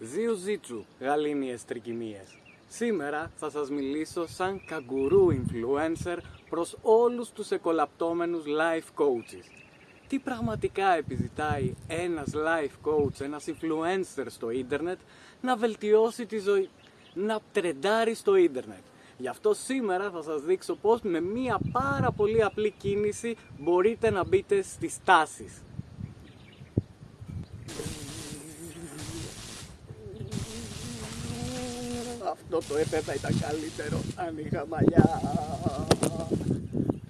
Jiu-Jitsu, γαλήνιες τρικυμίες. Σήμερα θα σας μιλήσω σαν καγκουρού influencer προς όλους τους εκολαπτώμενους life coaches. Τι πραγματικά επιζητάει ένας life coach, ένας influencer στο ίντερνετ να βελτιώσει τη ζωή, να τρεντάρει στο ίντερνετ. Γι' αυτό σήμερα θα σας δείξω πώς με μία πάρα πολύ απλή κίνηση μπορείτε να μπείτε στις τάσεις. αυτό το έπαιρνα ήταν καλύτερο αν είχα μαλλιά.